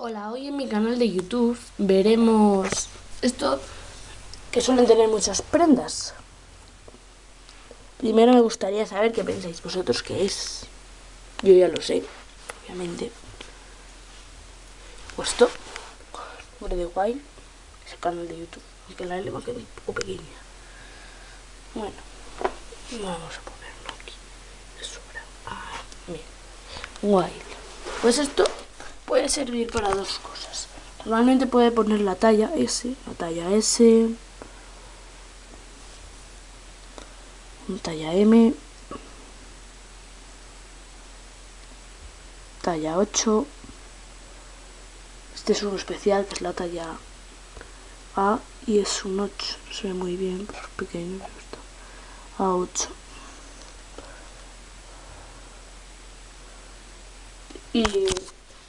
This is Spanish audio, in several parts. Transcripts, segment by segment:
Hola, hoy en mi canal de YouTube veremos esto que suelen tener muchas prendas. Primero me gustaría saber qué pensáis vosotros que es. Yo ya lo sé, obviamente. Puesto nombre de Wild, es el canal de YouTube, aunque la L va a quedar un poco pequeña. Bueno, vamos a ponerlo aquí. Es Ah, bien. Wild. Pues esto puede servir para dos cosas. Normalmente puede poner la talla S, la talla S, talla M, talla 8, este es un especial que es la talla A y es un 8, se ve muy bien, pequeño, A8. Y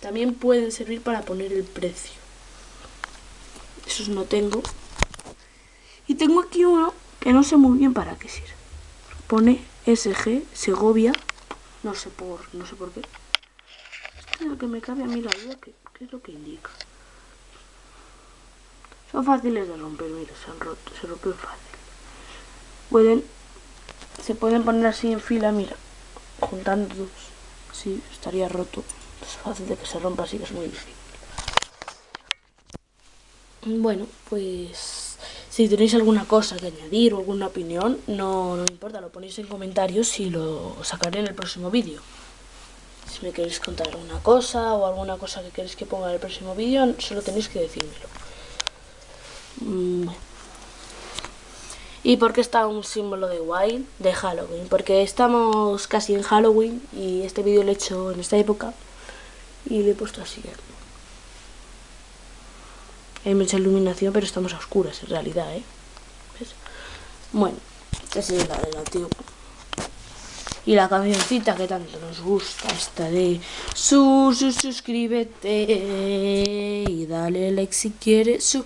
también pueden servir para poner el precio. Esos no tengo. Y tengo aquí uno que no sé muy bien para qué sirve. Pone SG Segovia. No sé por, no sé por qué. Esto es lo que me cabe a mí la duda, ¿qué, qué es lo que indica? Son fáciles de romper, mira, se han roto, se rompen fácil. Pueden, se pueden poner así en fila, mira, juntando dos. Sí, estaría roto es fácil de que se rompa, así que es muy difícil. Bueno, pues si tenéis alguna cosa que añadir o alguna opinión, no, no importa, lo ponéis en comentarios y lo sacaré en el próximo vídeo. Si me queréis contar alguna cosa o alguna cosa que queréis que ponga en el próximo vídeo, solo tenéis que decírmelo. Mm, ¿Y por qué está un símbolo de Wild? De Halloween. Porque estamos casi en Halloween y este vídeo lo he hecho en esta época y le he puesto así. Hay mucha iluminación, pero estamos a oscuras en realidad, ¿eh? Bueno, esa es la del antiguo. Y la cancioncita que tanto nos gusta, esta de su, suscríbete y dale like si quieres, su,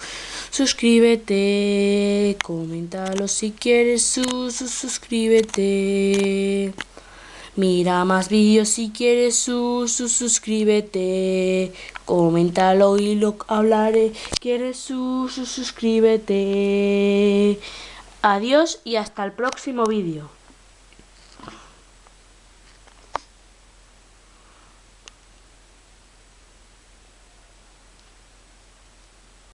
suscríbete, coméntalo si quieres, su, suscríbete. Mira más vídeos si quieres, su, suscríbete. Coméntalo y lo hablaré. ¿Quieres su, suscríbete? Adiós y hasta el próximo vídeo.